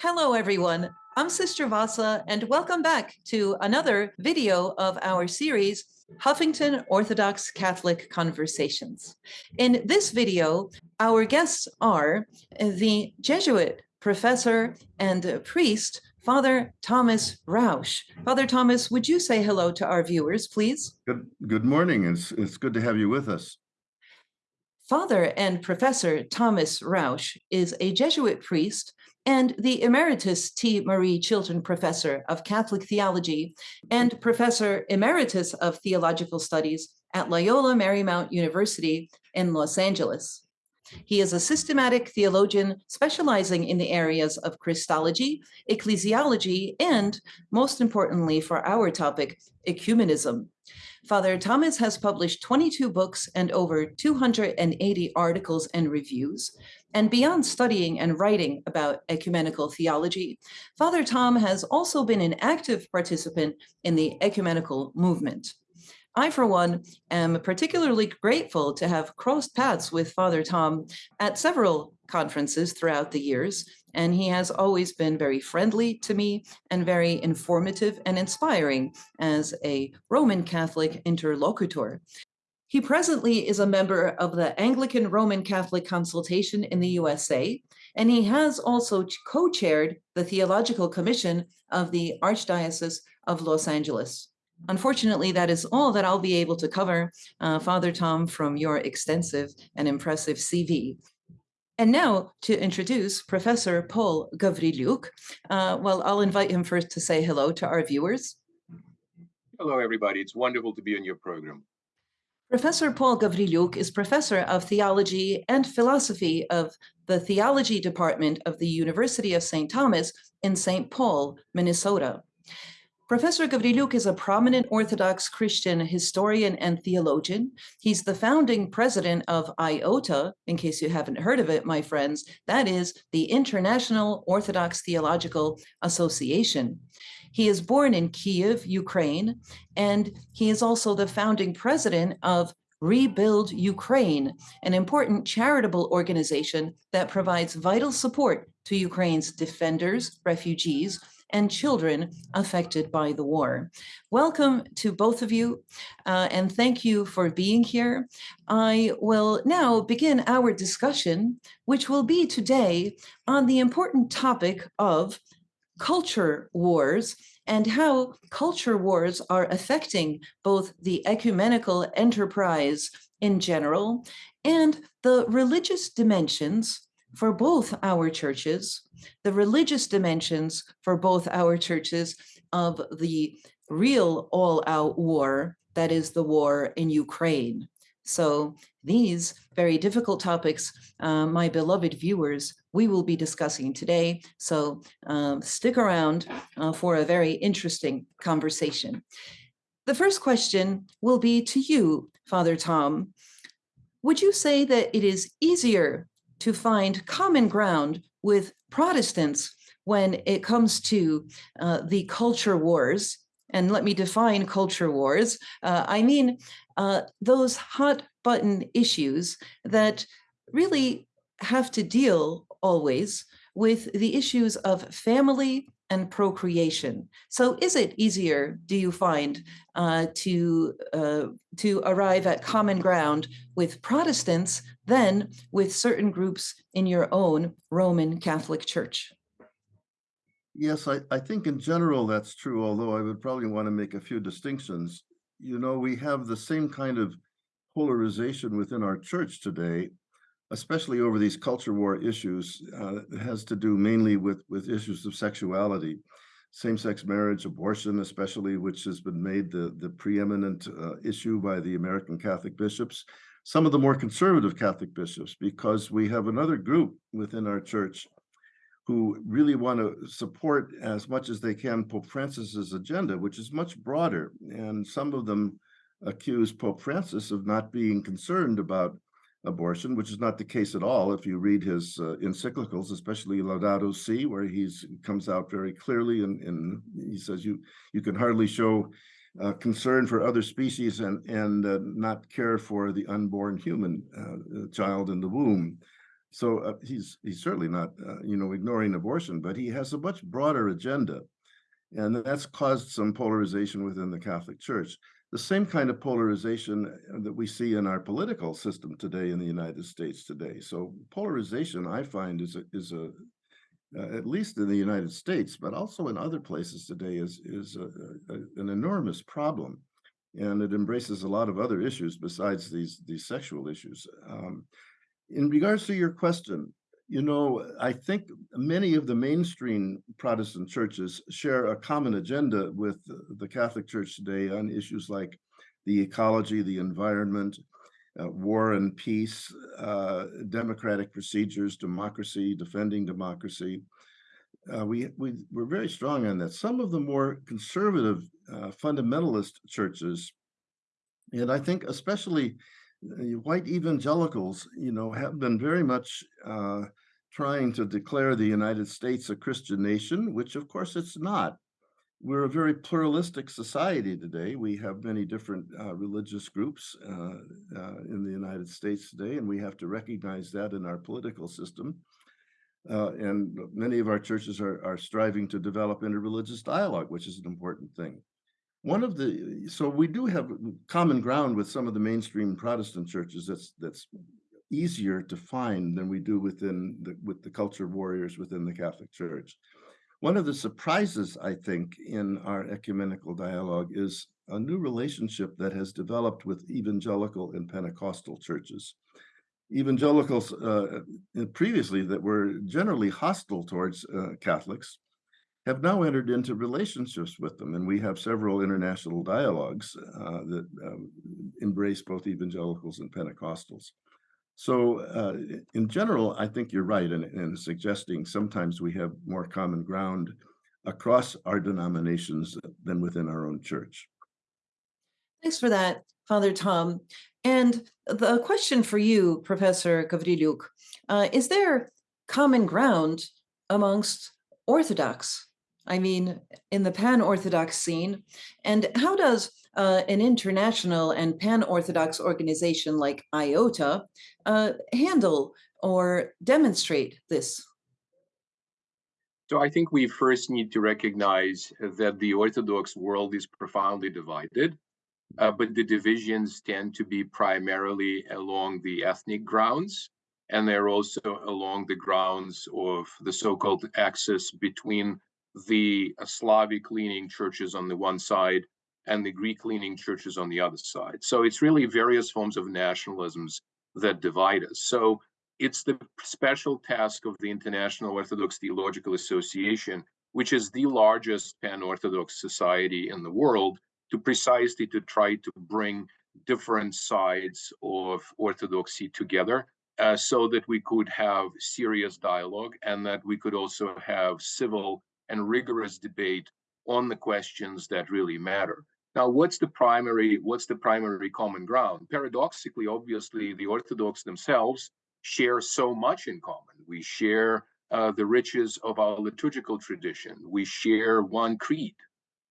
Hello, everyone. I'm Sister Vassa, and welcome back to another video of our series, Huffington Orthodox Catholic Conversations. In this video, our guests are the Jesuit professor and priest, Father Thomas Rausch. Father Thomas, would you say hello to our viewers, please? Good, good morning. It's, it's good to have you with us. Father and Professor Thomas Rausch is a Jesuit priest and the Emeritus T. Marie Chilton Professor of Catholic Theology and Professor Emeritus of Theological Studies at Loyola Marymount University in Los Angeles. He is a systematic theologian specializing in the areas of Christology, ecclesiology, and, most importantly for our topic, ecumenism. Father Thomas has published 22 books and over 280 articles and reviews. And beyond studying and writing about ecumenical theology, Father Tom has also been an active participant in the ecumenical movement. I, for one, am particularly grateful to have crossed paths with Father Tom at several conferences throughout the years, and he has always been very friendly to me and very informative and inspiring as a Roman Catholic interlocutor. He presently is a member of the Anglican Roman Catholic Consultation in the USA, and he has also co-chaired the Theological Commission of the Archdiocese of Los Angeles. Unfortunately, that is all that I'll be able to cover, uh, Father Tom, from your extensive and impressive CV. And now to introduce Professor Paul Gavrilyuk. Uh, well, I'll invite him first to say hello to our viewers. Hello, everybody. It's wonderful to be on your program. Professor Paul Gavrilyuk is professor of theology and philosophy of the theology department of the University of St. Thomas in St. Paul, Minnesota. Professor Gavrilyuk is a prominent Orthodox Christian historian and theologian. He's the founding president of IOTA, in case you haven't heard of it, my friends. That is the International Orthodox Theological Association. He is born in Kiev, Ukraine, and he is also the founding president of Rebuild Ukraine, an important charitable organization that provides vital support to Ukraine's defenders, refugees, and children affected by the war. Welcome to both of you, uh, and thank you for being here. I will now begin our discussion, which will be today on the important topic of culture wars and how culture wars are affecting both the ecumenical enterprise in general and the religious dimensions for both our churches, the religious dimensions for both our churches of the real all-out war, that is the war in Ukraine. So these very difficult topics, uh, my beloved viewers, we will be discussing today. So um, stick around uh, for a very interesting conversation. The first question will be to you, Father Tom. Would you say that it is easier to find common ground with Protestants when it comes to uh, the culture wars. And let me define culture wars. Uh, I mean, uh, those hot button issues that really have to deal always with the issues of family and procreation. So is it easier, do you find, uh, to, uh, to arrive at common ground with Protestants than with certain groups in your own Roman Catholic Church? Yes, I, I think in general that's true, although I would probably want to make a few distinctions. You know, we have the same kind of polarization within our church today especially over these culture war issues, uh, has to do mainly with, with issues of sexuality, same-sex marriage, abortion, especially, which has been made the, the preeminent uh, issue by the American Catholic bishops, some of the more conservative Catholic bishops, because we have another group within our church who really want to support as much as they can Pope Francis's agenda, which is much broader. And some of them accuse Pope Francis of not being concerned about abortion, which is not the case at all if you read his uh, encyclicals, especially Laudato Si, where he comes out very clearly and, and he says you you can hardly show uh, concern for other species and and uh, not care for the unborn human uh, child in the womb. So uh, he's he's certainly not, uh, you know, ignoring abortion, but he has a much broader agenda, and that's caused some polarization within the Catholic Church. The same kind of polarization uh, that we see in our political system today in the United States today. So polarization, I find, is a, is a uh, at least in the United States, but also in other places today, is is a, a, an enormous problem, and it embraces a lot of other issues besides these these sexual issues. Um, in regards to your question, you know, I think many of the mainstream Protestant churches share a common agenda with the Catholic Church today on issues like the ecology, the environment, uh, war and peace, uh, democratic procedures, democracy, defending democracy. Uh, we, we, we're very strong on that. Some of the more conservative uh, fundamentalist churches, and I think especially white evangelicals, you know, have been very much uh, trying to declare the United States a Christian nation, which of course it's not. We're a very pluralistic society today. We have many different uh, religious groups uh, uh in the United States today, and we have to recognize that in our political system. Uh, and many of our churches are, are striving to develop interreligious dialogue, which is an important thing. One of the so we do have common ground with some of the mainstream Protestant churches. That's that's easier to find than we do within the with the culture warriors within the Catholic Church. One of the surprises, I think, in our ecumenical dialogue is a new relationship that has developed with evangelical and Pentecostal churches. Evangelicals uh, previously that were generally hostile towards uh, Catholics have now entered into relationships with them. And we have several international dialogues uh, that um, embrace both evangelicals and Pentecostals. So uh, in general, I think you're right in, in suggesting sometimes we have more common ground across our denominations than within our own church. Thanks for that, Father Tom. And the question for you, Professor Gavrilyuk, uh, is there common ground amongst Orthodox I mean, in the pan-Orthodox scene? And how does uh, an international and pan-Orthodox organization like IOTA uh, handle or demonstrate this? So I think we first need to recognize that the Orthodox world is profoundly divided, uh, but the divisions tend to be primarily along the ethnic grounds, and they're also along the grounds of the so-called axis between the Slavic leaning churches on the one side and the Greek leaning churches on the other side. So it's really various forms of nationalisms that divide us. So it's the special task of the International Orthodox Theological Association, which is the largest pan-Orthodox society in the world, to precisely to try to bring different sides of Orthodoxy together uh, so that we could have serious dialogue and that we could also have civil and rigorous debate on the questions that really matter. Now, what's the primary what's the primary common ground? Paradoxically, obviously, the Orthodox themselves share so much in common. We share uh, the riches of our liturgical tradition. We share one creed,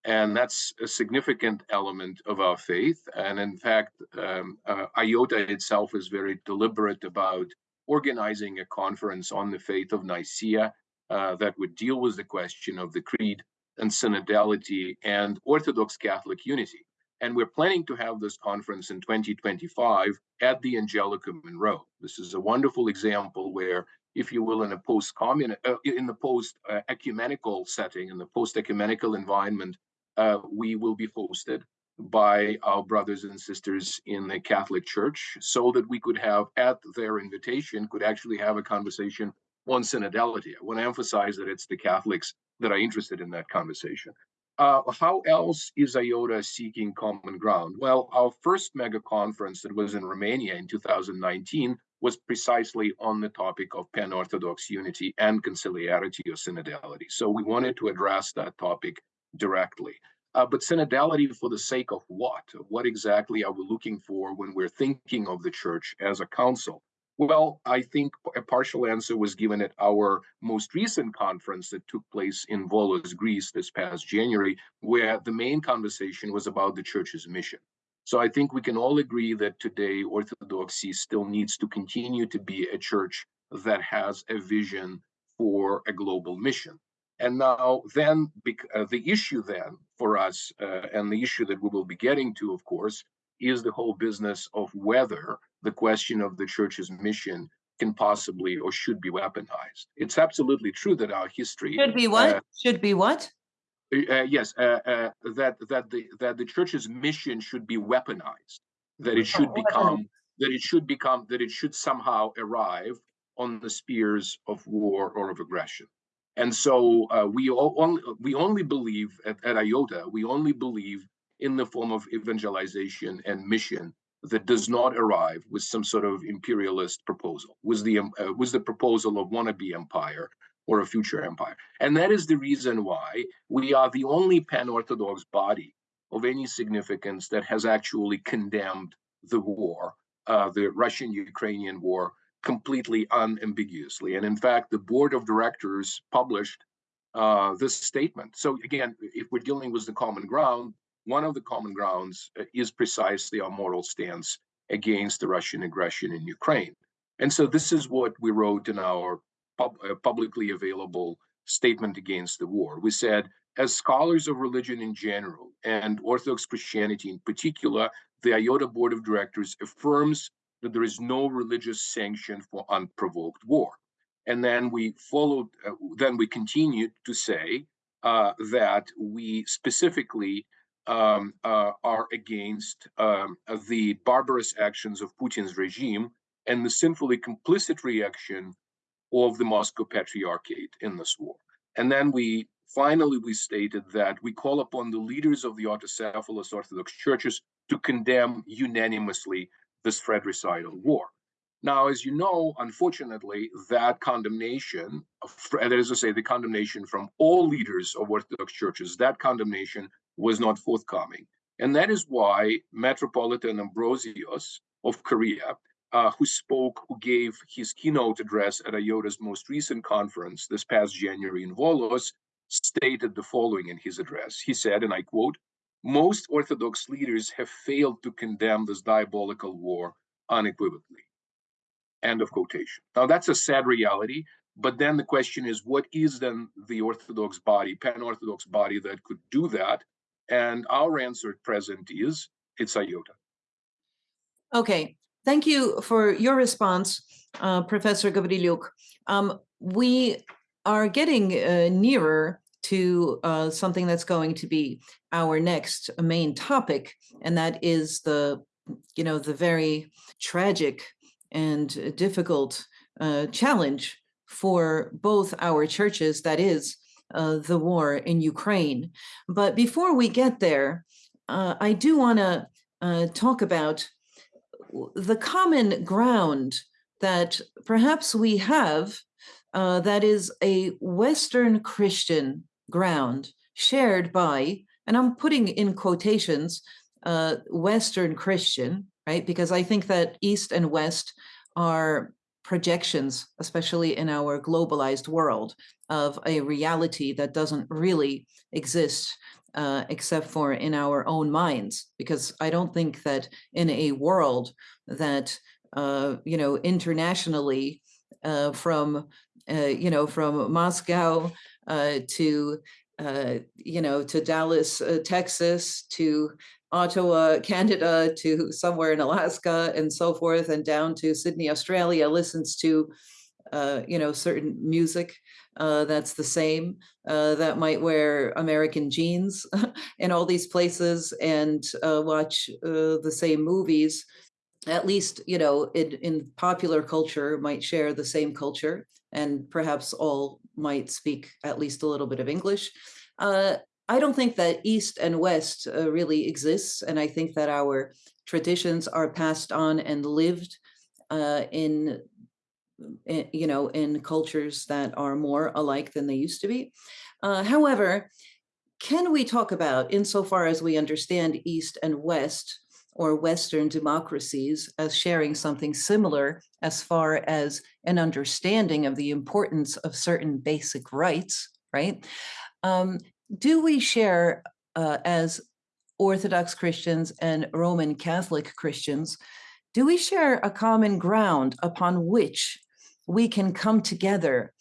and that's a significant element of our faith. And in fact, um, uh, IOTA itself is very deliberate about organizing a conference on the faith of Nicaea uh, that would deal with the question of the creed and synodality and Orthodox Catholic unity. And we're planning to have this conference in 2025 at the Angelicum in Rome. This is a wonderful example where, if you will, in a post uh, in the post ecumenical setting, in the post ecumenical environment, uh, we will be hosted by our brothers and sisters in the Catholic Church so that we could have, at their invitation, could actually have a conversation on synodality. I want to emphasize that it's the Catholics that are interested in that conversation. Uh, how else is IOTA seeking common ground? Well, our first mega conference that was in Romania in 2019 was precisely on the topic of pan-Orthodox unity and conciliarity or synodality. So we wanted to address that topic directly. Uh, but synodality for the sake of what? What exactly are we looking for when we're thinking of the church as a council? Well, I think a partial answer was given at our most recent conference that took place in Volos, Greece this past January, where the main conversation was about the church's mission. So I think we can all agree that today Orthodoxy still needs to continue to be a church that has a vision for a global mission. And now, then, uh, the issue then for us, uh, and the issue that we will be getting to, of course, is the whole business of whether the question of the church's mission can possibly or should be weaponized. It's absolutely true that our history Should be what? uh, Should be what? uh, yes, uh, uh, that that the that the church's mission should be weaponized, that it should become that it should become that it should somehow arrive on the spears of war or of aggression. And so uh, we all, only we only believe at, at IOTA, we only believe in the form of evangelization and mission that does not arrive with some sort of imperialist proposal, with the um, uh, with the proposal of wannabe empire or a future empire. And that is the reason why we are the only pan-Orthodox body of any significance that has actually condemned the war, uh, the Russian-Ukrainian war, completely unambiguously. And in fact, the board of directors published uh, this statement. So again, if we're dealing with the common ground, one of the common grounds uh, is precisely our moral stance against the Russian aggression in Ukraine. And so this is what we wrote in our pub, uh, publicly available statement against the war. We said, as scholars of religion in general and Orthodox Christianity in particular, the IOTA Board of Directors affirms that there is no religious sanction for unprovoked war. And then we followed, uh, then we continued to say uh, that we specifically um, uh, are against um, the barbarous actions of Putin's regime and the sinfully complicit reaction of the Moscow Patriarchate in this war. And then we finally we stated that we call upon the leaders of the autocephalous Orthodox churches to condemn unanimously this fratricidal war. Now, as you know, unfortunately, that condemnation, that is to say, the condemnation from all leaders of Orthodox churches, that condemnation was not forthcoming. And that is why Metropolitan Ambrosios of Korea uh, who spoke, who gave his keynote address at IOTA's most recent conference this past January in Volos, stated the following in his address. He said, and I quote, most Orthodox leaders have failed to condemn this diabolical war unequivocally. End of quotation. Now, that's a sad reality. But then the question is, what is then the Orthodox body, pan Orthodox body that could do that? And our answer at present is it's IOTA. Okay, Thank you for your response, uh, Professor Gavrilyuk. Um, we are getting uh, nearer to uh, something that's going to be our next main topic, and that is the, you know, the very tragic and difficult uh, challenge for both our churches, that is uh, the war in Ukraine. But before we get there, uh, I do want to talk about the common ground that perhaps we have uh, that is a Western Christian ground shared by, and I'm putting in quotations, uh, Western Christian, right? Because I think that East and West are projections, especially in our globalized world, of a reality that doesn't really exist uh, except for in our own minds, because I don't think that in a world that, uh, you know, internationally uh, from, uh, you know, from Moscow uh, to, uh, you know, to Dallas, Texas, to Ottawa, Canada, to somewhere in Alaska and so forth, and down to Sydney, Australia, listens to, you know, certain music uh, that's the same, uh, that might wear American jeans in all these places and uh, watch uh, the same movies, at least, you know, in, in popular culture might share the same culture and perhaps all might speak at least a little bit of English. Uh, I don't think that East and West uh, really exists. And I think that our traditions are passed on and lived in you know, in cultures that are more alike than they used to be. Uh, however, can we talk about, insofar as we understand East and West, or Western democracies as sharing something similar as far as an understanding of the importance of certain basic rights, right? Um, do we share uh, as Orthodox Christians and Roman Catholic Christians, do we share a common ground upon which we can come together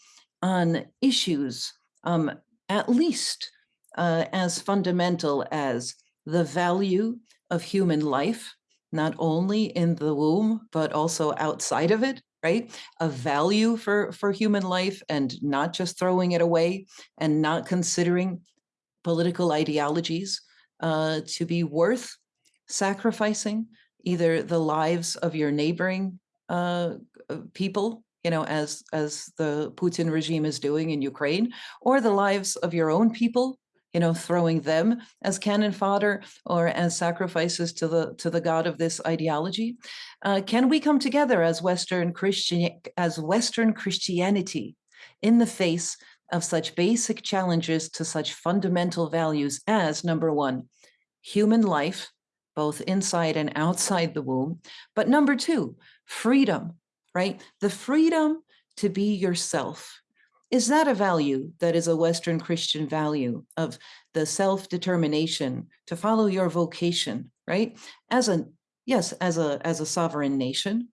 on issues um, at least uh, as fundamental as the value of human life, not only in the womb, but also outside of it, right? A value for, for human life and not just throwing it away and not considering political ideologies uh, to be worth sacrificing either the lives of your neighboring uh, people, you know, as as the Putin regime is doing in Ukraine, or the lives of your own people, you know, throwing them as cannon fodder or as sacrifices to the to the god of this ideology. Uh, can we come together as Western Christian as Western Christianity in the face of such basic challenges to such fundamental values as number one, human life, both inside and outside the womb. But number two, freedom, right? The freedom to be yourself. Is that a value that is a Western Christian value of the self-determination to follow your vocation, right? As a, yes, as a, as a sovereign nation,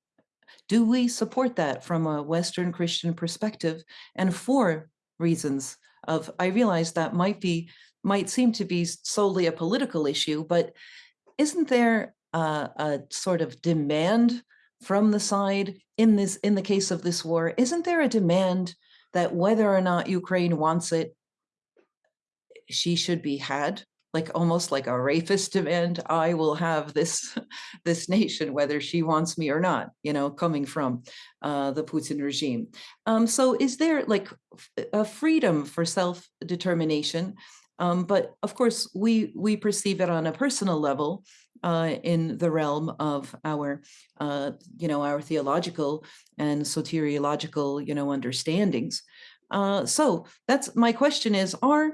do we support that from a Western Christian perspective? And for reasons of, I realize that might be, might seem to be solely a political issue, but isn't there a, a sort of demand from the side in this in the case of this war isn't there a demand that whether or not ukraine wants it she should be had like almost like a rapist demand i will have this this nation whether she wants me or not you know coming from uh, the putin regime. Um, so is there like a freedom for self-determination um, but of course, we we perceive it on a personal level uh, in the realm of our, uh, you know, our theological and soteriological, you know, understandings. Uh, so that's my question: is are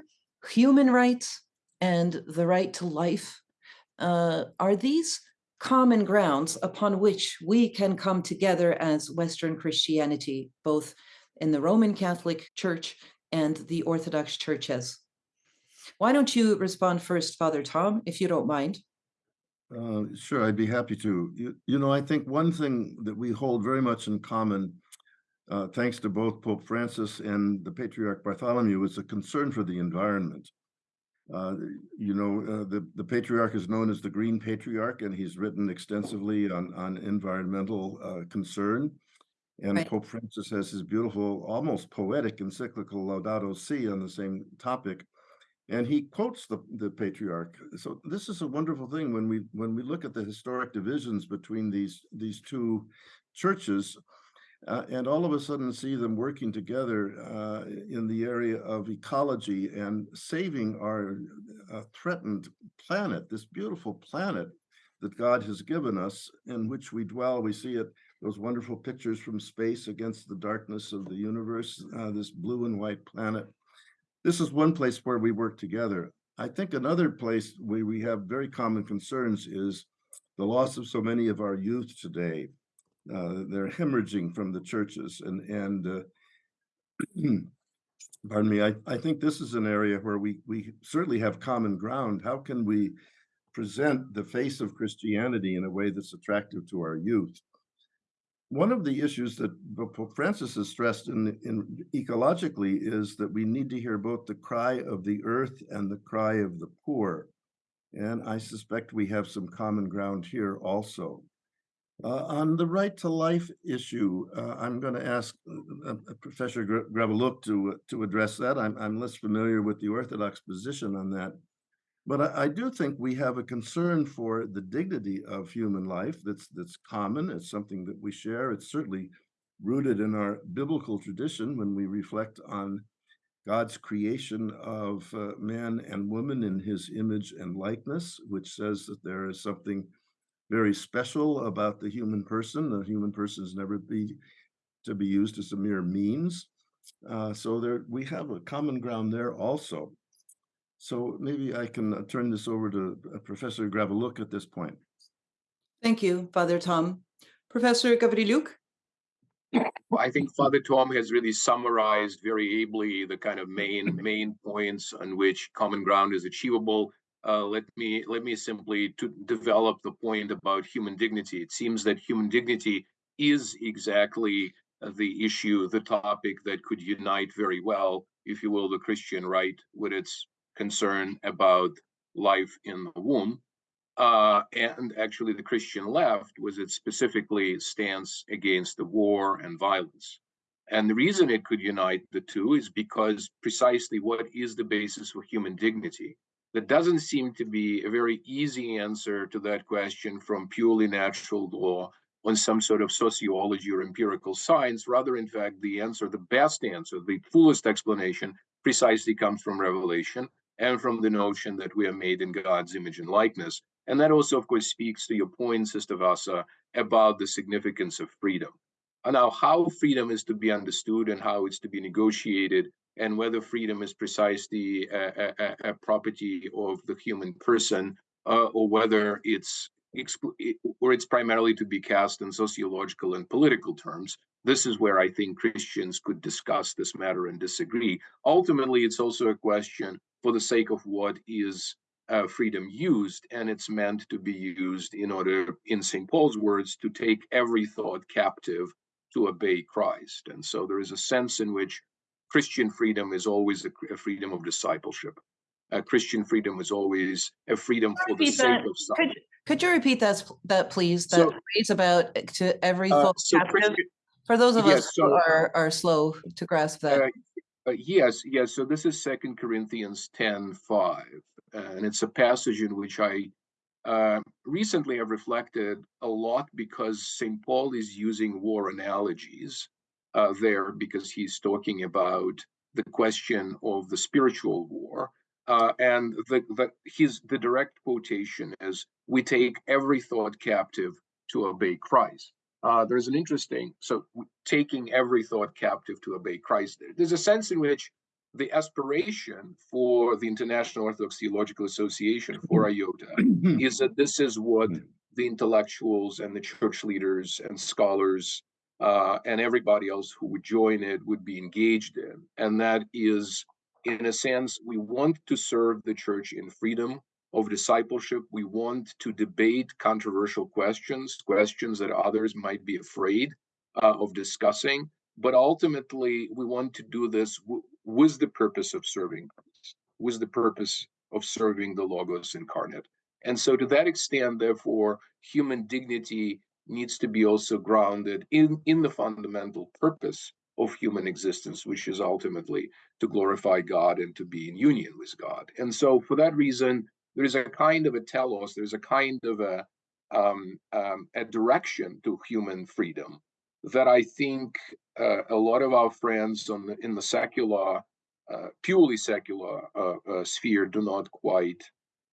human rights and the right to life uh, are these common grounds upon which we can come together as Western Christianity, both in the Roman Catholic Church and the Orthodox churches? Why don't you respond first, Father Tom, if you don't mind? Uh, sure, I'd be happy to. You, you know, I think one thing that we hold very much in common, uh, thanks to both Pope Francis and the Patriarch Bartholomew, is a concern for the environment. Uh, you know, uh, the, the Patriarch is known as the Green Patriarch, and he's written extensively on, on environmental uh, concern. And Right. Pope Francis has his beautiful, almost poetic encyclical Laudato Si on the same topic and he quotes the, the patriarch. So this is a wonderful thing when we when we look at the historic divisions between these these two churches, uh, and all of a sudden see them working together uh, in the area of ecology and saving our uh, threatened planet, this beautiful planet that God has given us, in which we dwell. We see it those wonderful pictures from space against the darkness of the universe, uh, this blue and white planet this is one place where we work together. I think another place where we have very common concerns is the loss of so many of our youth today. Uh, they're hemorrhaging from the churches and and uh, pardon me. I, I think this is an area where we we certainly have common ground. How can we present the face of Christianity in a way that's attractive to our youth? One of the issues that Francis has stressed in, in ecologically is that we need to hear both the cry of the earth and the cry of the poor. And I suspect we have some common ground here also. Uh, on the right to life issue, uh, I'm going to ask uh, uh Professor Gravelouk to, to address that. I'm, I'm less familiar with the Orthodox position on that. But I, I, do think we have a concern for the dignity of human life that's that's common. It's something that we share. It's certainly rooted in our biblical tradition when we reflect on God's creation of uh, man and woman in his image and likeness, which says that there is something very special about the human person. The human person is never be to be used as a mere means. Uh, so there we have a common ground there also. So maybe I can uh, turn this over to uh, Professor Gravelouk at this point. Thank you, Father Tom. Professor Gavrilyuk? Well, I think Father Tom has really summarized very ably the kind of main main points on which common ground is achievable. Uh, let me let me simply to develop the point about human dignity. It seems that human dignity is exactly uh, the issue, the topic that could unite very well, if you will, the Christian right with its concern about life in the womb. Uh, and actually, the Christian left was its specifically stance against the war and violence. And the reason it could unite the two is because precisely what is the basis for human dignity? There doesn't seem to be a very easy answer to that question from purely natural law on some sort of sociology or empirical science. Rather, in fact, the answer, the best answer, the fullest explanation precisely comes from revelation and from the notion that we are made in God's image and likeness. And that also, of course, speaks to your point, Sister Vassa, about the significance of freedom. And now, how freedom is to be understood and how it's to be negotiated, and whether freedom is precisely a, a, a property of the human person, uh, or whether it's or it's primarily to be cast in sociological and political terms. This is where I think Christians could discuss this matter and disagree. Ultimately, it's also a question for the sake of what is uh, freedom used, and it's meant to be used in order, in St. Paul's words, to take every thought captive to obey Christ. And so there is a sense in which Christian freedom is always a, a freedom of discipleship. Uh, Christian freedom is always a freedom for the sake that. of Could, something. could you repeat that, that please? That So- phrase about to every Uh, thought so captive? For those of yes, us who are, are slow to grasp that. Uh, yes, yes. So this is Second Corinthians 10 5, and it's a passage in which I uh, recently have reflected a lot because St. Paul is using war analogies uh, there because he's talking about the question of the spiritual war. Uh, and the, the his the direct quotation is we take every thought captive to obey Christ uh, there's an interesting so taking every thought captive to obey Christ. There's a sense in which the aspiration for the International Orthodox Theological Association for IOTA is that this is what the intellectuals and the church leaders and scholars uh, and everybody else who would join it would be engaged in, and that is, in a sense, we want to serve the church in freedom of discipleship. We want to debate controversial questions, questions that others might be afraid uh, of discussing. But ultimately, we want to do this with the purpose of serving Christ, with the purpose of serving the Logos incarnate. And so, to that extent, therefore, human dignity needs to be also grounded in, in the fundamental purpose of human existence, which is ultimately to glorify God and to be in union with God. And so, for that reason, there's a kind of a telos, there's a kind of a um, um, a direction to human freedom that I think uh, a lot of our friends on the, in the secular, uh, purely secular uh, uh, sphere do not quite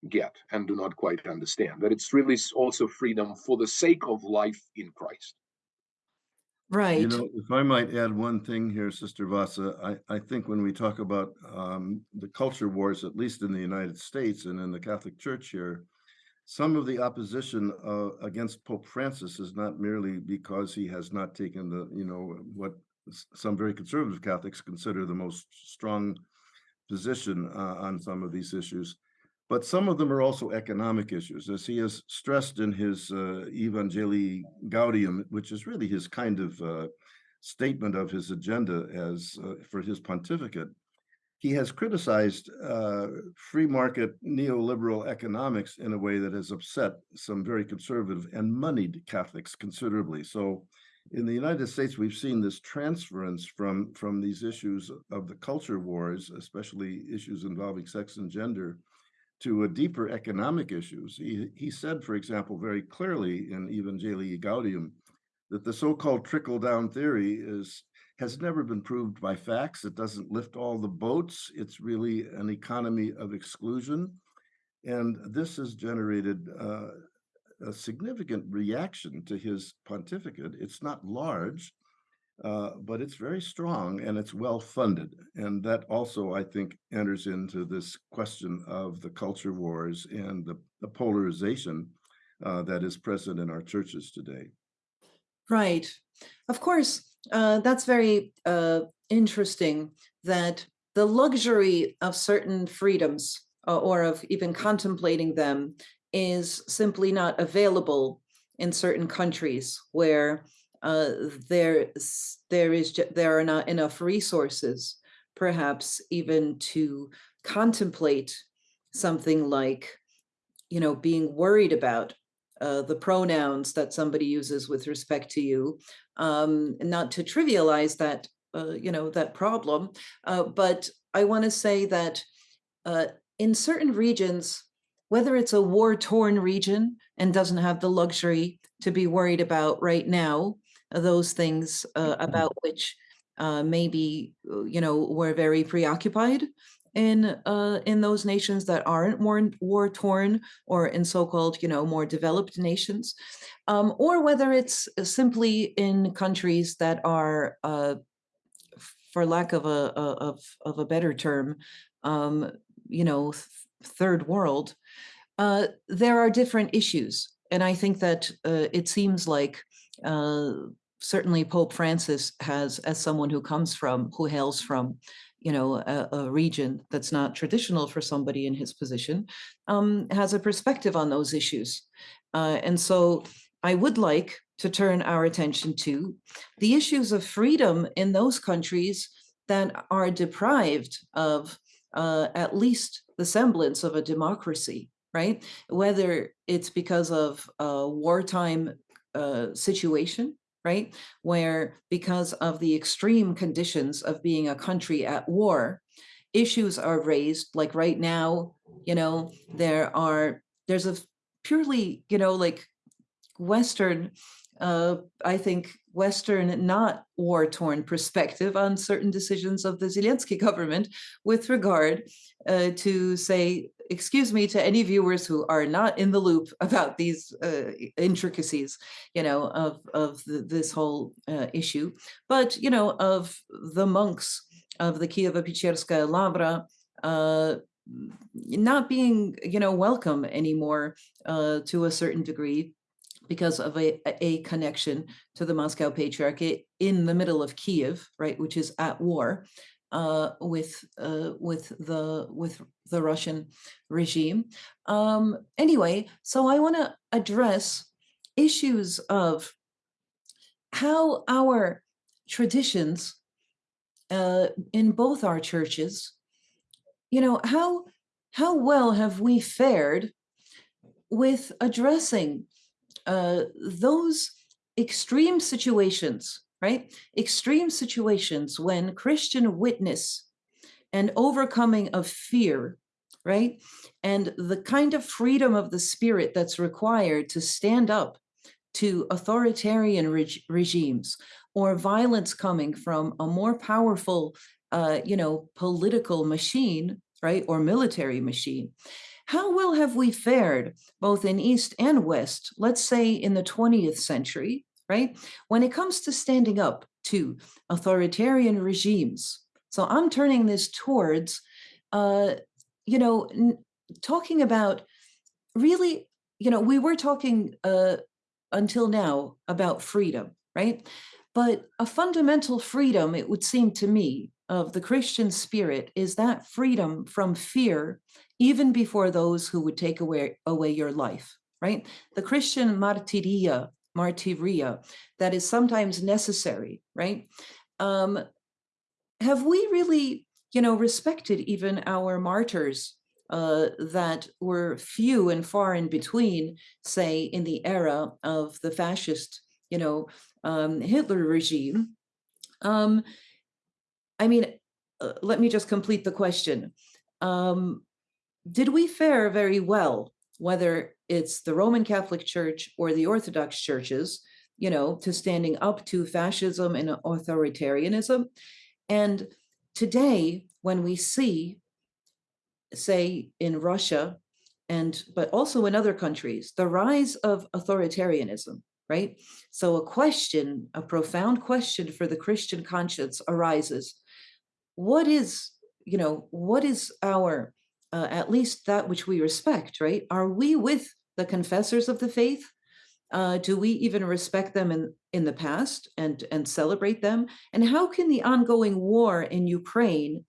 get and do not quite understand. That it's really also freedom for the sake of life in Christ. You Right. know, if I might add one thing here, Sister Vassa, I, I think when we talk about um, the culture wars, at least in the United States and in the Catholic Church here, some of the opposition uh, against Pope Francis is not merely because he has not taken the, you know, what some very conservative Catholics consider the most strong position uh, on some of these issues. But some of them are also economic issues, as he has stressed in his uh, Evangelii Gaudium, which is really his kind of uh, statement of his agenda as uh, for his pontificate. He has criticized uh, free market neoliberal economics in a way that has upset some very conservative and moneyed Catholics considerably. So, in the United States, we've seen this transference from from these issues of the culture wars, especially issues involving sex and gender, to a deeper economic issues. He, he said, for example, very clearly in Evangelii Gaudium that the so-called trickle-down theory is has never been proved by facts. It doesn't lift all the boats. It's really an economy of exclusion. And this has generated uh, a significant reaction to his pontificate. It's not large, uh, but it's very strong and it's well funded. And that also, I think, enters into this question of the culture wars and the, the polarization uh, that is present in our churches today. Right. Of course, uh, that's very uh, interesting that the luxury of certain freedoms uh, or of even contemplating them is simply not available in certain countries where uh, there there is there are not enough resources, perhaps even to contemplate something like you know, being worried about uh, the pronouns that somebody uses with respect to you, um, not to trivialize that, uh, you know, that problem. Uh, but I want to say that uh, in certain regions, whether it's a war-torn region and doesn't have the luxury to be worried about right now, those things uh, about which uh, maybe uh, you know we're very preoccupied in uh, in those nations that aren't war war torn or in so-called you know more developed nations, um, or whether it's simply in countries that are, uh, for lack of a, a of of a better term, um, you know, third world. Uh, there are different issues, and I think that uh, it seems like. Uh, certainly Pope Francis has, as someone who comes from, who hails from you know, a, a region that's not traditional for somebody in his position, um, has a perspective on those issues. Uh, and so I would like to turn our attention to the issues of freedom in those countries that are deprived of uh, at least the semblance of a democracy, right? Whether it's because of a wartime uh, situation right? Where because of the extreme conditions of being a country at war, issues are raised. Like right now, you know, there are, there's a purely, you know, like Western, uh, I think, Western, not war torn perspective on certain decisions of the Zelensky government with regard uh, to, say, excuse me to any viewers who are not in the loop about these uh, intricacies, you know, of, of the, this whole uh, issue, but, you know, of the monks of the Kievo-Pecherskaya Lavra uh, not being, you know, welcome anymore uh, to a certain degree because of a, a connection to the Moscow Patriarchate in the middle of Kiev, right, which is at war uh, with uh, with the with the Russian regime. Um, anyway, so I want to address issues of how our traditions uh, in both our churches, you know, how how well have we fared with addressing uh, those extreme situations, right? Extreme situations when Christian witness and overcoming of fear, right? And the kind of freedom of the spirit that's required to stand up to authoritarian reg regimes or violence coming from a more powerful, uh, you know, political machine, right, or military machine. How well have we fared, both in East and West, let's say in the 20th century, right? When it comes to standing up to authoritarian regimes. So I'm turning this towards, uh, you know, talking about really, you know, we were talking uh, until now about freedom, right? But a fundamental freedom, it would seem to me, of the Christian spirit is that freedom from fear, even before those who would take away, away your life, right? The Christian martyria, martyria, that is sometimes necessary, right? Um, have we really, you know, respected even our martyrs uh, that were few and far in between, say, in the era of the fascist, you know, um, Hitler regime? Um, I mean, uh, let me just complete the question. Um, did we fare very well, whether it's the Roman Catholic Church or the Orthodox churches, you know, to standing up to fascism and authoritarianism? And today, when we see, say, in Russia, and but also in other countries, the rise of authoritarianism, right? So a question, a profound question for the Christian conscience arises what is, you know, what is our, uh, at least that which we respect, right? Are we with the confessors of the faith? Uh, do we even respect them in, in the past and, and celebrate them? And how can the ongoing war in Ukraine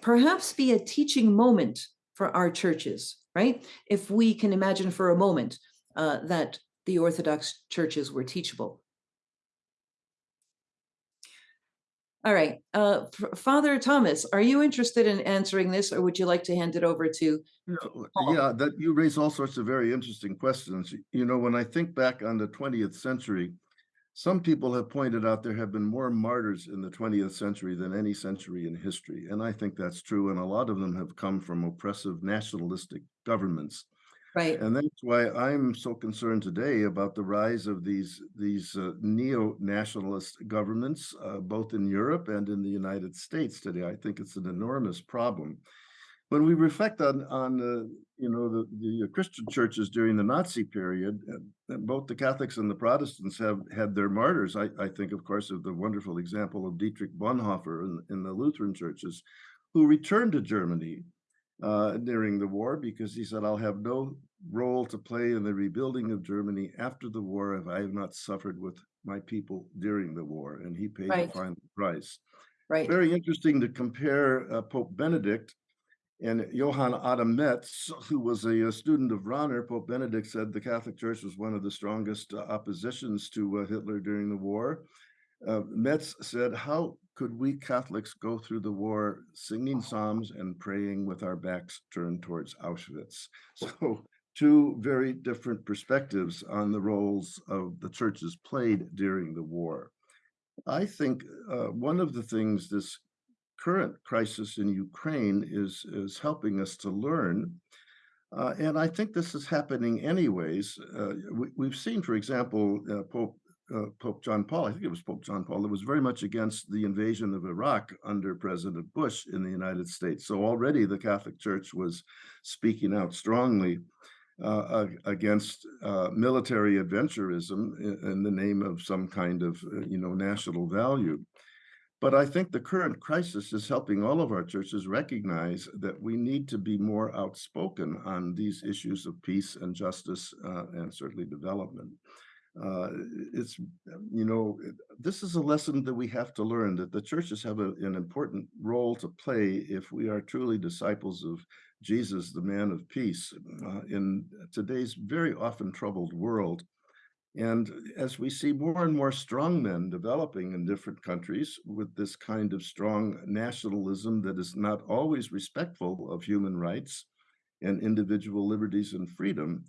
perhaps be a teaching moment for our churches, right? If we can imagine for a moment uh, that the Orthodox churches were teachable. All right, uh, Father Thomas, are you interested in answering this or would you like to hand it over to? Yeah. Yeah, that you raise all sorts of very interesting questions. You know, when I think back on the twentieth century, some people have pointed out there have been more martyrs in the twentieth century than any century in history, and I think that's true. And a lot of them have come from oppressive nationalistic governments. Right, And that's why I'm so concerned today about the rise of these these uh, neo-nationalist governments, uh, both in Europe and in the United States today. I think it's an enormous problem. When we reflect on on uh, you know the the Christian churches during the Nazi period, both the Catholics and the Protestants have had their martyrs. I, I think, of course, of the wonderful example of Dietrich Bonhoeffer in, in the Lutheran churches, who returned to Germany uh, during the war because he said, I'll have no role to play in the rebuilding of Germany after the war if I have not suffered with my people during the war. And he paid Right. the final price. right, Very interesting to compare uh, Pope Benedict and Johann Adam Metz, who was a, uh student of Rahner. Pope Benedict said the Catholic Church was one of the strongest uh, oppositions to uh, Hitler during the war. Uh, Metz said, How could we Catholics go through the war singing psalms and praying with our backs turned towards Auschwitz? So, two very different perspectives on the roles of the churches played during the war. I think uh, one of the things this current crisis in Ukraine is is helping us to learn. Uh, and I think this is happening anyways. Uh, we, we've seen, for example, uh, Pope uh, Pope John Paul. I think it was Pope John Paul that was very much against the invasion of Iraq under President Bush in the United States. So already the Catholic Church was speaking out strongly uh, against uh, military adventurism in, the name of some kind of uh, you know national value. But I think the current crisis is helping all of our churches recognize that we need to be more outspoken on these issues of peace and justice uh, and certainly development. Uh, it's, you know, this is a lesson that we have to learn that the churches have a, an important role to play if we are truly disciples of Jesus, the man of peace, uh, in today's very often troubled world. And as we see more and more strong men developing in different countries with this kind of strong nationalism that is not always respectful of human rights and individual liberties and freedom,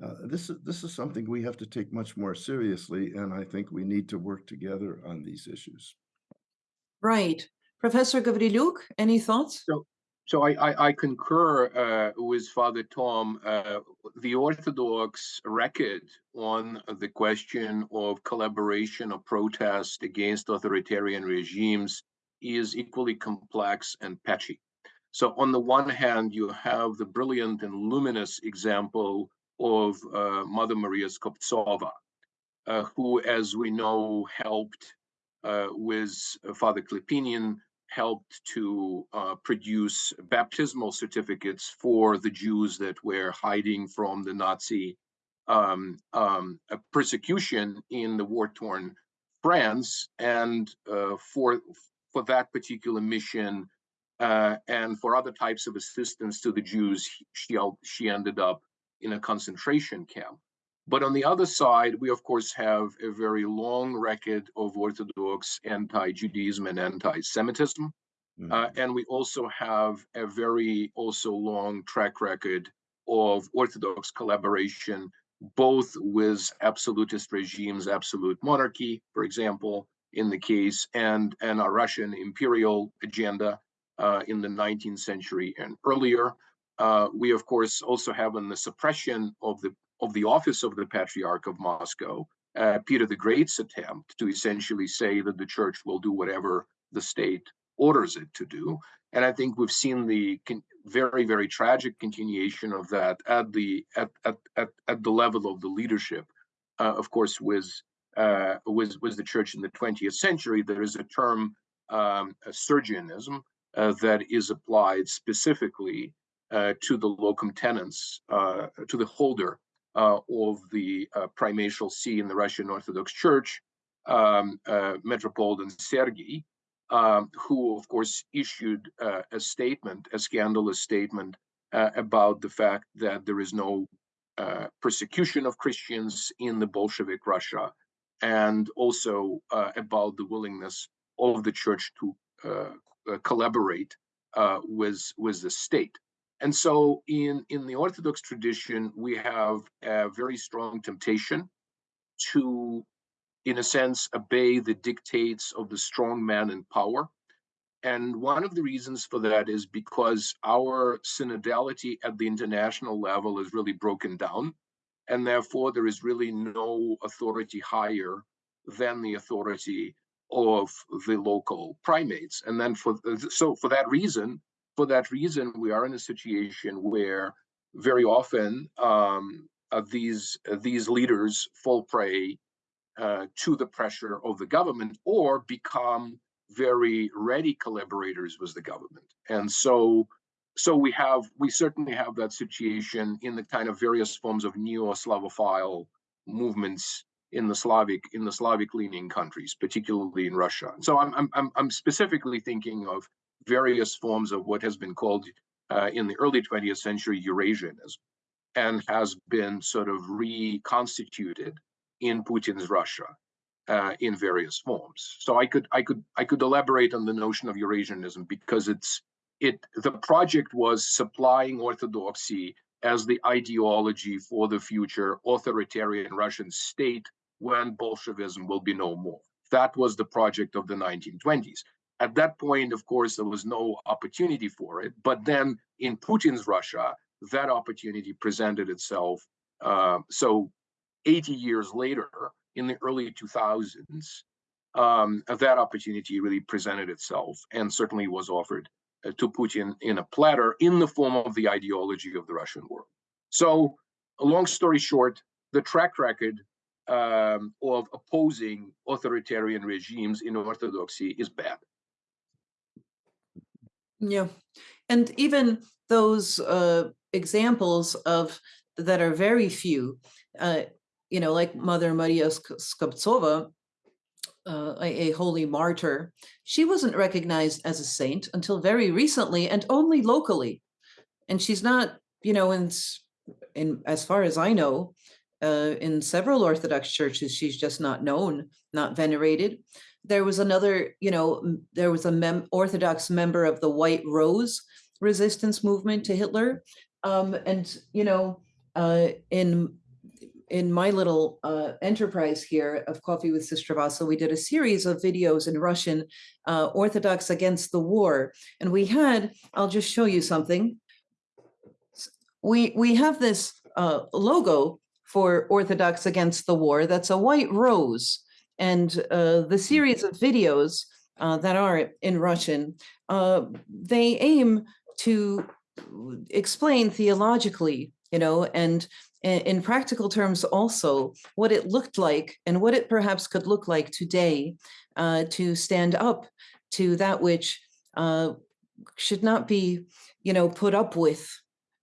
uh, this is this is something we have to take much more seriously, and I think we need to work together on these issues. right. Professor Gavrilyuk, any thoughts? So I, I, I concur uh, with Father Tom. Uh, the Orthodox record on the question of collaboration or protest against authoritarian regimes is equally complex and patchy. So on the one hand, you have the brilliant and luminous example of uh, Mother Maria Skobtsova, uh, who, as we know, helped uh, with Father Klepinin helped to produce baptismal certificates for the Jews that were hiding from the Nazi um, um, persecution in the war-torn France, and uh, for for that particular mission uh, and for other types of assistance to the Jews, she she ended up in a concentration camp. But on the other side, we of course have a very long record of Orthodox anti-Judaism and anti-Semitism. Uh, and we also have a very also long track record of Orthodox collaboration, both with absolutist regimes, absolute monarchy, for example, in the case, and, and a Russian imperial agenda uh, in the 19th century and earlier. Uh, we, of course, also have in the suppression of the of the office of the Patriarch of Moscow, uh, Peter the Great's attempt to essentially say that the church will do whatever the state orders it to do. And I think we've seen the very, very tragic continuation of that at the at at at, at the level of the leadership. Uh, of course, with uh, with the church in the 20th century, there is a term um, a Sergianism uh, that is applied specifically to the locum tenens, uh, to the holder uh, of the uh, primatial see in the Russian Orthodox Church, um, uh, Metropolitan Sergei, um, who, of course, issued uh, a statement, a scandalous statement uh, about the fact that there is no uh, persecution of Christians in the Bolshevik Russia, and also uh, about the willingness of the church to uh, uh, collaborate uh, with with the state. And so, in in the Orthodox tradition, we have a very strong temptation to, in a sense, obey the dictates of the strong man in power. And one of the reasons for that is because our synodality at the international level is really broken down. And therefore, there is really no authority higher than the authority of the local primates. And then for so for that reason, for that reason, we are in a situation where very often um, uh, these uh, these leaders fall prey uh, to the pressure of the government or become very ready collaborators with the government. And so so we have we certainly have that situation in the kind of various forms of neo-Slavophile movements in the Slavic in the Slavic leaning countries, particularly in Russia. So I'm I'm I'm specifically thinking of various forms of what has been called uh, in the early 20th century Eurasianism, and has been sort of reconstituted in Putin's Russia uh, in various forms. So I could I could I could elaborate on the notion of Eurasianism because it's it the project was supplying orthodoxy as the ideology for the future authoritarian Russian state when Bolshevism will be no more. That was the project of the 1920s. At that point, of course, there was no opportunity for it. But then in Putin's Russia, that opportunity presented itself. Uh, so 80 years later, in the early 2000s, um, that opportunity really presented itself and certainly was offered uh, to Putin in a platter in the form of the ideology of the Russian world. So, a long story short, the track record um, of opposing authoritarian regimes in orthodoxy is bad. Yeah. And even those uh, examples of that are very few, uh, you know, like Mother Maria Skobtsova, uh, a, a, holy martyr, she wasn't recognized as a saint until very recently and only locally. And she's not, you know, in, in as far as I know, uh, in several Orthodox churches, she's just not known, not venerated. There was another, you know, there was a mem Orthodox member of the White Rose resistance movement to Hitler. Um, and, you know, uh, in in my little uh, enterprise here of Coffee with Sister Vassa, we did a series of videos in Russian, uh, Orthodox Against the War. And we had, I'll just show you something. We, we have this uh, logo for Orthodox Against the War. That's a white rose. And uh, the series of videos uh, that are in Russian, uh, they aim to explain theologically, you know, and in practical terms also what it looked like and what it perhaps could look like today uh, to stand up to that which uh, should not be, you know, put up with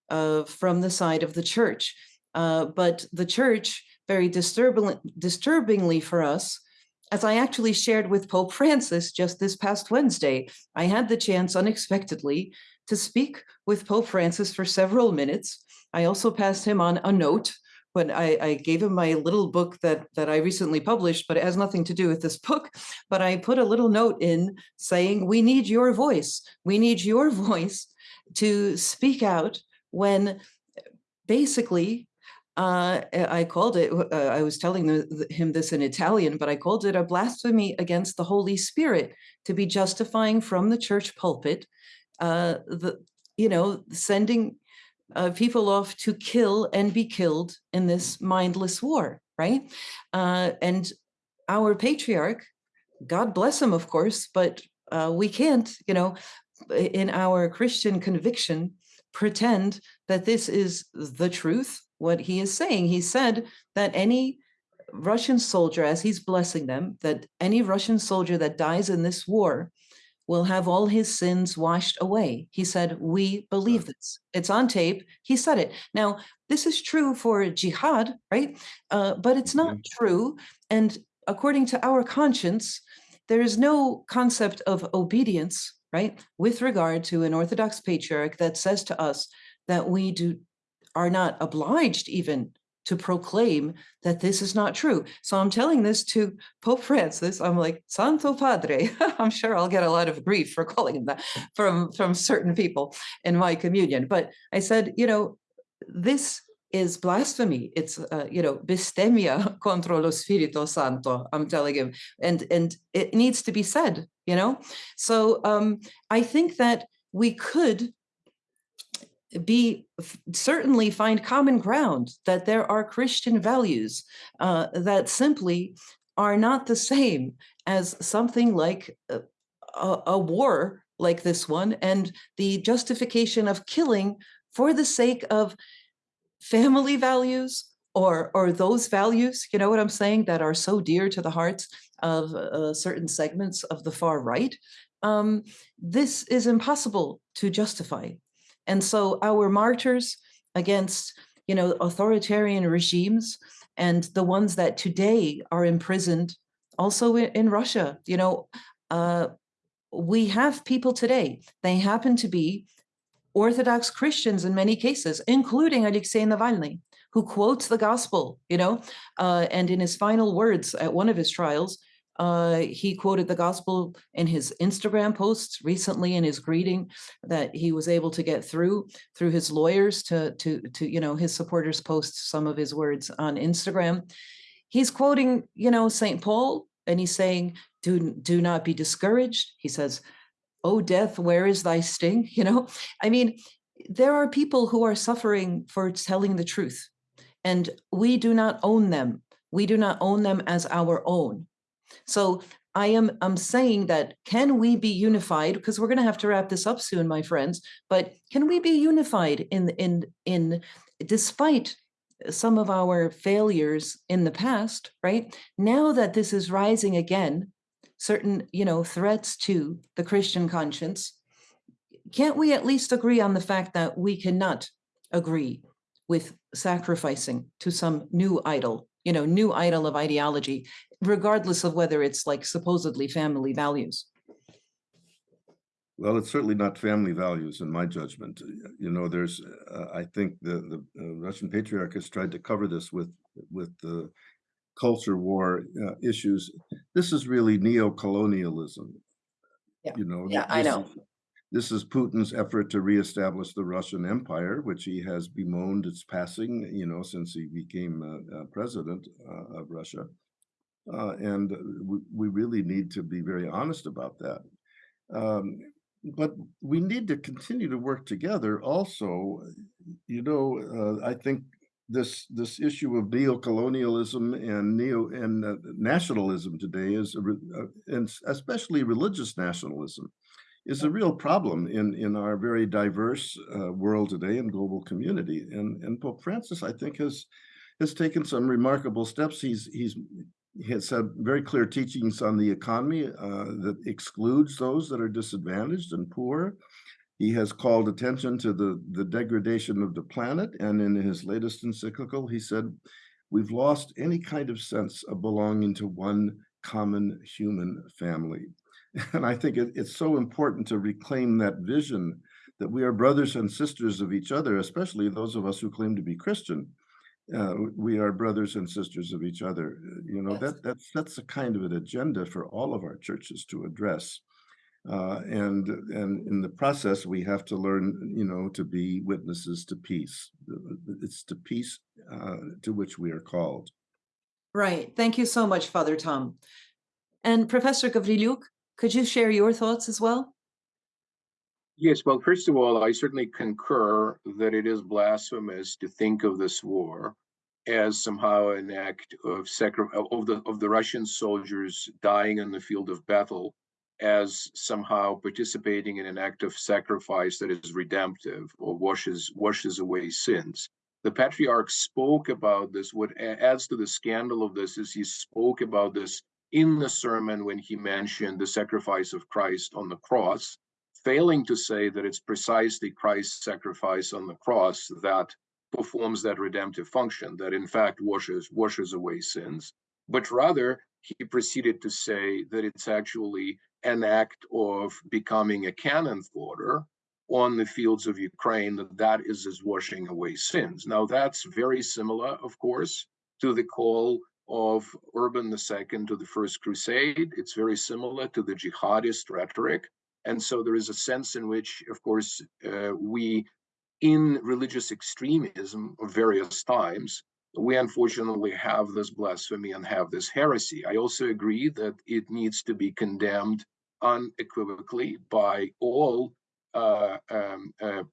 uh, from the side of the church. Uh, but the church, very disturbing, disturbingly for us, as I actually shared with Pope Francis just this past Wednesday, I had the chance unexpectedly to speak with Pope Francis for several minutes. I also passed him on a note when I, I, gave him my little book that, that I recently published, but it has nothing to do with this book. But I put a little note in saying, we need your voice. We need your voice to speak out when basically uh, I called it, uh, I was telling the, him this in Italian, but I called it a blasphemy against the Holy Spirit to be justifying from the church pulpit, uh, the, you know, sending uh, people off to kill and be killed in this mindless war, right? Uh, and our patriarch, God bless him, of course, but uh, we can't, you know, in our Christian conviction, pretend that this is the truth what he is saying. He said that any Russian soldier, as he's blessing them, that any Russian soldier that dies in this war will have all his sins washed away. He said, we believe this. It's on tape. He said it. Now, this is true for jihad, right? Uh, but it's not mm-hmm. true. And according to our conscience, there is no concept of obedience, right? With regard to an Orthodox patriarch that says to us that we do are not obliged even to proclaim that this is not true. So I'm telling this to Pope Francis. I'm like, Santo Padre. I'm sure I'll get a lot of grief for calling him that from, from certain people in my communion. But I said, you know, this is blasphemy. It's, uh, you know, bestemmia contra lo Spirito Santo, I'm telling him. And, and it needs to be said, you know? So um, I think that we could be certainly find common ground that there are Christian values uh, that simply are not the same as something like a, a, war like this one and the justification of killing for the sake of family values or or those values you know what i'm saying that are so dear to the hearts of uh, certain segments of the far right um, this is impossible to justify and so our martyrs against, you know, authoritarian regimes and the ones that today are imprisoned also in, Russia, you know, uh, we have people today, they happen to be Orthodox Christians in many cases, including Alexei Navalny, who quotes the gospel, you know, uh, and in his final words at one of his trials, uh, he quoted the gospel in his Instagram posts recently in his greeting that he was able to get through through his lawyers to to to you know his supporters post some of his words on Instagram. He's quoting you know Saint Paul and he's saying do do not be discouraged. He says, "Oh death, where is thy sting?" You know, I mean, there are people who are suffering for telling the truth, and we do not own them. We do not own them as our own. So I am I'm saying that can we be unified because we're going to have to wrap this up soon my friends but can we be unified in in in despite some of our failures in the past right? Now that this is rising again certain you know threats to the Christian conscience can't we at least agree on the fact that we cannot agree with sacrificing to some new idol you know new idol of ideology regardless of whether it's like supposedly family values. Well, it's certainly not family values in my judgment. You know, there's, uh, I think the, the uh, Russian patriarch has tried to cover this with, with the culture war uh, issues. This is really neo-colonialism. Yeah. You know, yeah, I know. Is, this is Putin's effort to reestablish the Russian Empire, which he has bemoaned its passing, you know, since he became uh, uh, president uh, of Russia. Uh, and we, we, really need to be very honest about that. Um, but we need to continue to work together also. You know, uh, I think this this issue of neo-colonialism and neo and uh, nationalism today is, and especially religious nationalism, is a real problem in in our very diverse uh, world today and global community. And and Pope Francis, I think, has has taken some remarkable steps. He's he's he has had very clear teachings on the economy uh, that excludes those that are disadvantaged and poor. He has called attention to the, the degradation of the planet. And in his latest encyclical, he said, we've lost any kind of sense of belonging to one common human family. And I think it, it's so important to reclaim that vision that we are brothers and sisters of each other, especially those of us who claim to be Christian uh, we are brothers and sisters of each other. Uh, you know, Yes. that that's that's a kind of an agenda for all of our churches to address. Uh, and and in the process, we have to learn, you know, to be witnesses to peace. It's to peace uh, to which we are called. Right. Thank you so much, Father Tom. And Professor Gavrilyuk, could you share your thoughts as well? Yes, well, first of all, I certainly concur that it is blasphemous to think of this war as somehow an act of of the of the Russian soldiers dying on the field of battle as somehow participating in an act of sacrifice that is redemptive or washes washes away sins. The patriarch spoke about this. What adds to the scandal of this is he spoke about this in the sermon when he mentioned the sacrifice of Christ on the cross failing to say that it's precisely Christ's sacrifice on the cross that performs that redemptive function, that in fact washes washes away sins, but rather he proceeded to say that it's actually an act of becoming a canon fodder on the fields of Ukraine, that that is as washing away sins. Now, that's very similar, of course, to the call of Urban II to the First Crusade. It's very similar to the jihadist rhetoric. And so there is a sense in which, of course, uh, we, in religious extremism of various times, we unfortunately have this blasphemy and have this heresy. I also agree that it needs to be condemned unequivocally by all uh, um, uh,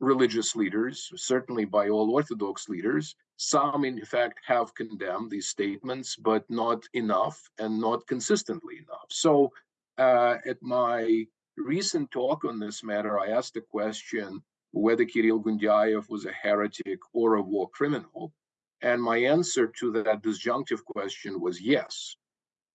religious leaders, certainly by all Orthodox leaders. Some, in fact, have condemned these statements, but not enough and not consistently enough. So, uh, at my recent talk on this matter, I asked the question whether Kirill Gundyaev was a heretic or a war criminal. And my answer to that disjunctive question was yes.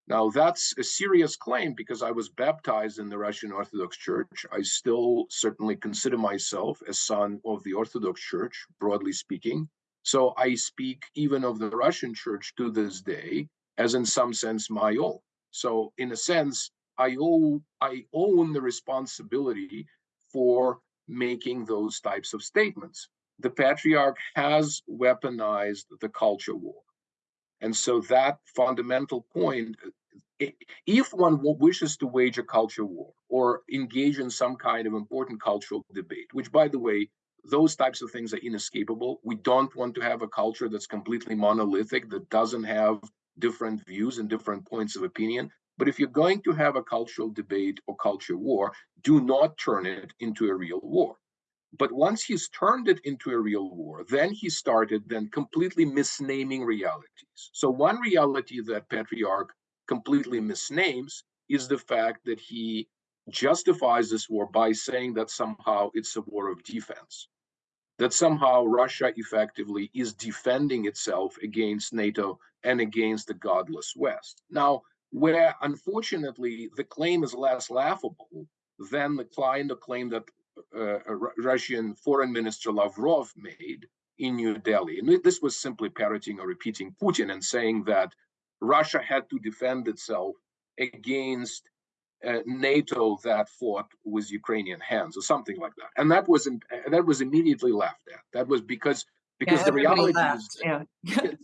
Now, that's a serious claim because I was baptized in the Russian Orthodox Church. I still certainly consider myself a son of the Orthodox Church, broadly speaking. So I speak even of the Russian Church to this day as, in some sense, my own. So, in a sense, I owe I own the responsibility for making those types of statements. The patriarch has weaponized the culture war. And so that fundamental point, eh, if one wishes to wage a culture war or engage in some kind of important cultural debate, which by the way, those types of things are inescapable. We don't want to have a culture that's completely monolithic, that doesn't have different views and different points of opinion. But if you're going to have a cultural debate or culture war, do not turn it into a real war. But once he's turned it into a real war, then he started then completely misnaming realities. So one reality that Patriarch completely misnames is the fact that he justifies this war by saying that somehow it's a war of defense, that somehow Russia effectively is defending itself against NATO and against the godless West. Now, where unfortunately the claim is less laughable than the kind of claim that uh, Russian Foreign Minister Lavrov made in New Delhi. And this was simply parroting or repeating Putin and saying that Russia had to defend itself against uh, NATO that fought with Ukrainian hands or something like that. And that was that was immediately laughed at. That was because because yeah, the reality laughed. is yeah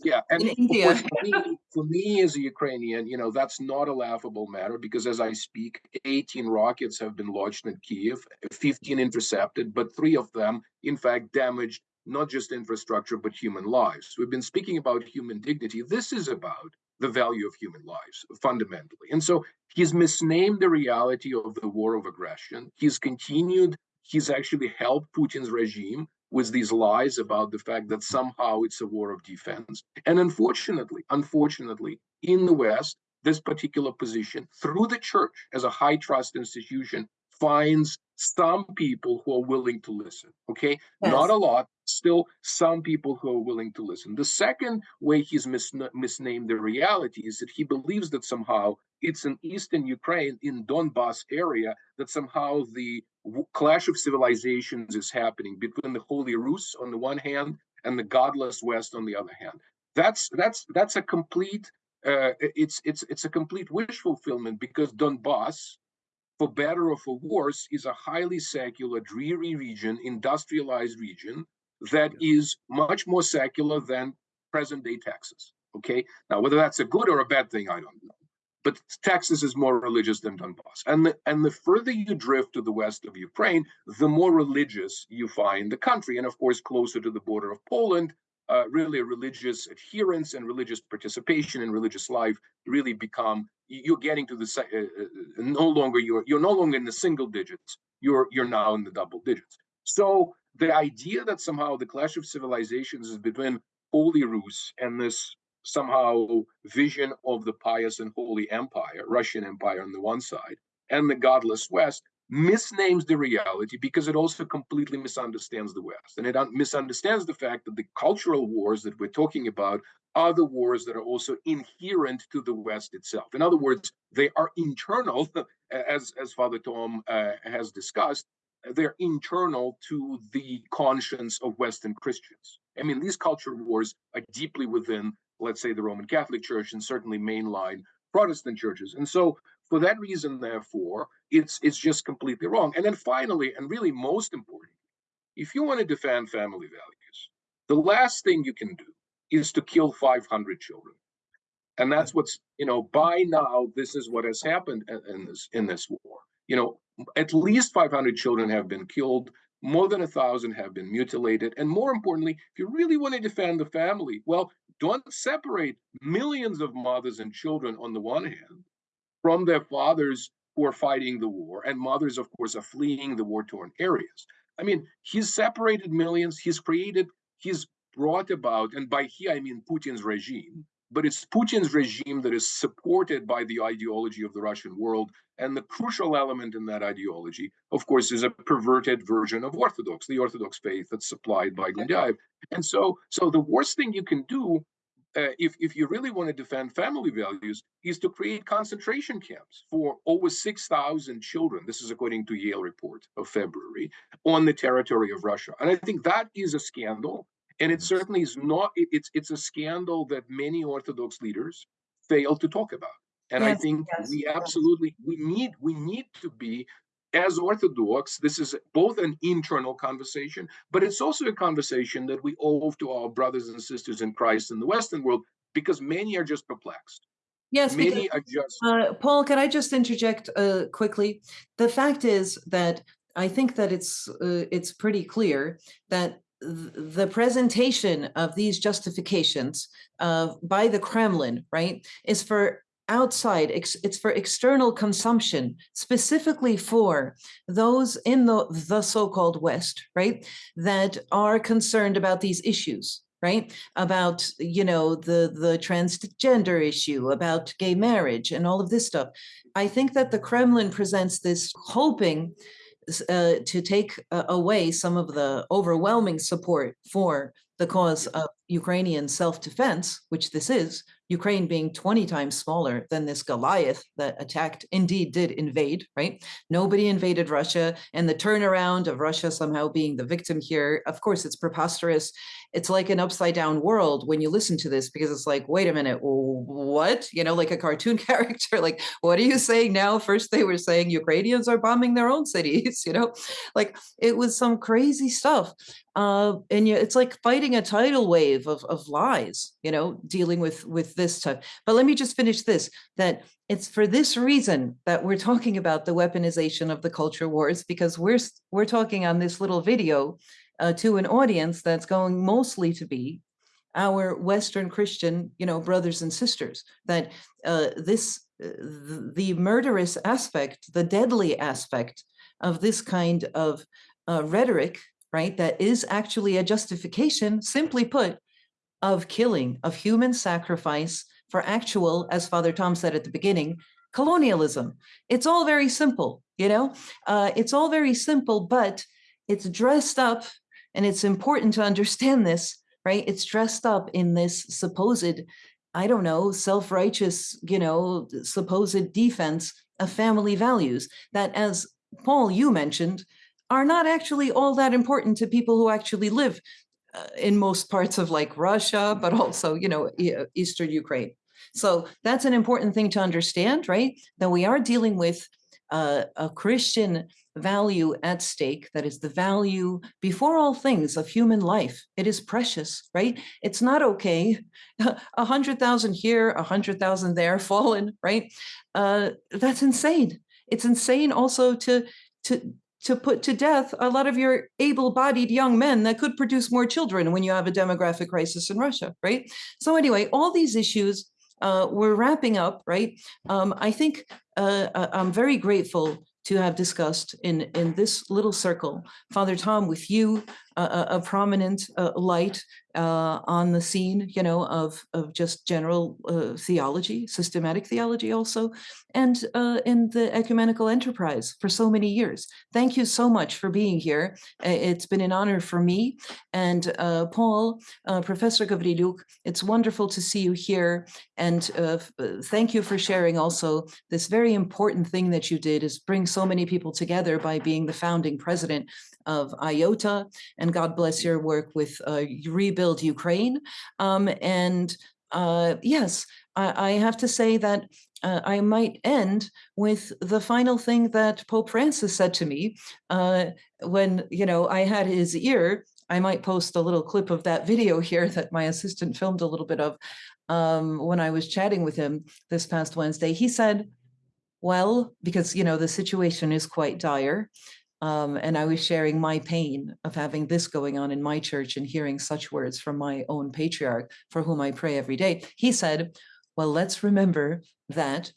yeah and in India. course, for, me, for me as a Ukrainian, you know, that's not a laughable matter because as I speak, 18 rockets have been launched in Kiev, 15 intercepted, but three of them, in fact, damaged not just infrastructure, but human lives. We've been speaking about human dignity. This is about the value of human lives fundamentally. And so he's misnamed the reality of the war of aggression. He's continued, he's actually helped Putin's regime with these lies about the fact that somehow it's a war of defense. And unfortunately, unfortunately, in the West, this particular position through the church as a high trust institution finds some people who are willing to listen. Okay, Yes. not a lot, still some people who are willing to listen. The second way he's mis- misnamed the reality is that he believes that somehow it's in eastern Ukraine, in Donbass area, that somehow the clash of civilizations is happening between the Holy Rus on the one hand and the godless West on the other hand. That's that's that's a complete uh, it's it's it's a complete wish fulfillment because Donbass for better or for worse, is a highly secular, dreary region, industrialized region that is much more secular than present day Texas. Okay. Now, whether that's a good or a bad thing, I don't know. But Texas is more religious than Donbass. And the, and the further you drift to the west of Ukraine, the more religious you find the country. And of course, closer to the border of Poland, uh, really religious adherence and religious participation in religious life really become you're getting to the uh, uh, no longer you're you're no longer in the single digits you're you're now in the double digits so the idea that somehow the clash of civilizations is between holy rus and this somehow vision of the pious and holy empire russian empire on the one side and the godless west misnames the reality because it also completely misunderstands the West. And it un- misunderstands the fact that the cultural wars that we're talking about are the wars that are also inherent to the West itself. In other words, they are internal, as, as Father Tom uh, has discussed, they're internal to the conscience of Western Christians. I mean, these culture wars are deeply within, let's say, the Roman Catholic Church and certainly mainline Protestant churches. And so For that reason, therefore, it's it's just completely wrong. And then finally, and really most important, if you want to defend family values, the last thing you can do is to kill 500 children. And that's what's, you know, by now, this is what has happened in, in this in this war. You know, at least 500 children have been killed, more than a thousand have been mutilated. And more importantly, if you really want to defend the family, well, don't separate millions of mothers and children on the one hand from their fathers who are fighting the war, and mothers, of course, are fleeing the war torn areas. I mean, he's separated millions, he's created, he's brought about, and by he, I mean Putin's regime, but it's Putin's regime that is supported by the ideology of the Russian world. And the crucial element in that ideology, of course, is a perverted version of Orthodox, the Orthodox faith that's supplied by Gundyaev. And so, so the worst thing you can do uh, if, if you really want to defend family values, is to create concentration camps for over 6,000 children. This is according to Yale report of February on the territory of Russia. And I think that is a scandal. And it certainly is not, it, it's, it's a scandal that many Orthodox leaders fail to talk about. And I think yes, we yes. absolutely, we need, we need to be as Orthodox, this is both an internal conversation, but it's also a conversation that we owe to our brothers and sisters in Christ in the Western world, because many are just perplexed. Yes, because Many are just Uh, Paul, can I just interject uh, quickly? The fact is that I think that it's uh, it's pretty clear that th- the presentation of these justifications uh, by the Kremlin, right, is for outside. It's for external consumption, specifically for those in the the so-called West, right, that are concerned about these issues right about you know the the transgender issue about gay marriage and all of this stuff i think that the kremlin presents this hoping uh, to take uh, away some of the overwhelming support for the cause of ukrainian self-defense which this is ukraine being 20 times smaller than this goliath that attacked indeed did invade right? Nobody invaded russia and the turnaround of russia somehow being the victim here of course it's preposterous. It's like an upside down world when you listen to this because it's like wait a minute what? You know like a cartoon character like what are you saying now? First they were saying ukrainians are bombing their own cities you know? Like it was some crazy stuff uh and you, it's like fighting a tidal wave of, of lies you know dealing with with this but let me just finish this that it's for this reason that we're talking about the weaponization of the culture wars because we're we're talking on this little video uh, to an audience that's going mostly to be our Western Christian, you know, brothers and sisters. That uh, this, uh, the murderous aspect, the deadly aspect of this kind of uh, rhetoric, right, that is actually a justification, simply put, of killing, of human sacrifice for actual, as Father Tom said at the beginning, colonialism. It's all very simple, you know, uh, it's all very simple, but it's dressed up, and it's important to understand this, right? It's dressed up in this supposed, I don't know, self righteous, you know, supposed defense of family values that, as Paul, you mentioned, are not actually all that important to people who actually live in most parts of like Russia, but also, you know, uh, Eastern Ukraine. So that's an important thing to understand, right? That we are dealing with uh, a Christian value at stake that is the value before all things of human life. It is precious, right? It's not okay. A hundred thousand here, a hundred thousand there, fallen, right? Uh, that's insane. It's insane also to to to put to death a lot of your able-bodied young men that could produce more children when you have a demographic crisis in Russia, right? So anyway, all these issues uh, we're wrapping up, right? Um, I think uh, I- I'm very grateful to have discussed in in this little circle, Father Tom, with you, uh, a, prominent uh, light uh, on the scene, you know, of of just general uh, theology, systematic theology, also, and uh, in the ecumenical enterprise for so many years. Thank you so much for being here. It's been an honor for me and uh, Paul, uh, Professor Gavrilyuk. It's wonderful to see you here, and thank you for sharing also this very important thing that you did is bring so many people together by being the founding president of IOTA, and God bless your work with uh, Rebuild Ukraine. Um, and uh, yes, I, I have to say that uh, I might end with the final thing that Pope Francis said to me uh, when, you know, I had his ear. I might post a little clip of that video here that my assistant filmed a little bit of um, when I was chatting with him this past Wednesday. He said, well, because, you know, the situation is quite dire. Um, and I was sharing my pain of having this going on in my church and hearing such words from my own patriarch for whom I pray every day. He said, well, let's remember that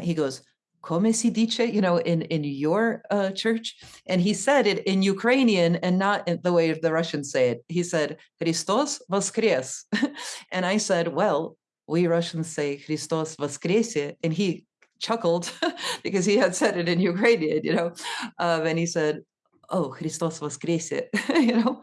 he goes, come si dice, you know, in, in your uh, church. And he said it in Ukrainian and not in the way the Russians say it. He said, Christos voskres. and I said, well, we Russians say Christos voskresie. And he chuckled because he had said it in Ukrainian, you know, um, and he said, oh, Christos voskresie, you know?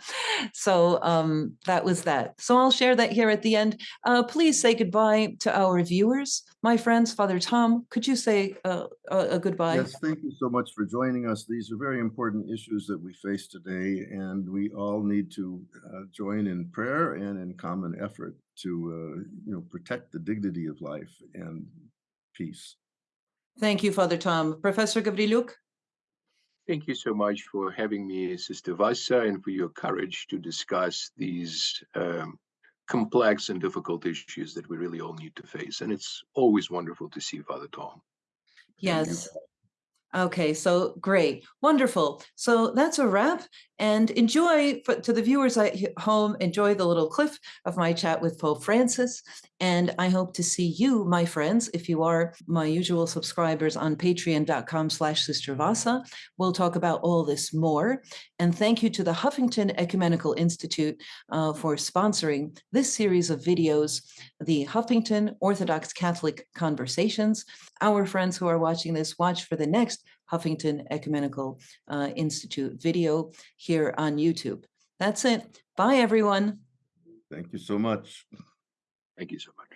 So um, that was that. So I'll share that here at the end. Uh, please say goodbye to our viewers. My friends, Father Tom, could you say uh, a, a goodbye? Yes, thank you so much for joining us. These are very important issues that we face today, and we all need to uh, join in prayer and in common effort to, uh, you know, protect the dignity of life and peace. Thank you, Father Tom. Professor Gavrilyuk? Thank you so much for having me, Sister Vassa, and for your courage to discuss these um, complex and difficult issues that we really all need to face. And it's always wonderful to see Father Tom. Yes. Okay, so great, wonderful. So that's a wrap and enjoy for, to the viewers at home, enjoy the little clip of my chat with Pope Francis. And I hope to see you, my friends, if you are my usual subscribers on patreon.com slash Sister Vassa. We'll talk about all this more. And thank you to the Huffington Ecumenical Institute uh, for sponsoring this series of videos, the Huffington Orthodox Catholic Conversations. Our friends who are watching this, watch for the next Huffington Ecumenical uh, Institute video here on YouTube. That's it. Bye, everyone. Thank you so much. Thank you so much.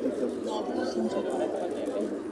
Christos Voskres. Christos Voskres.